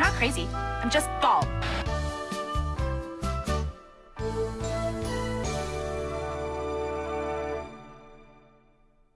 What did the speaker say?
I'm not crazy. I'm just bald.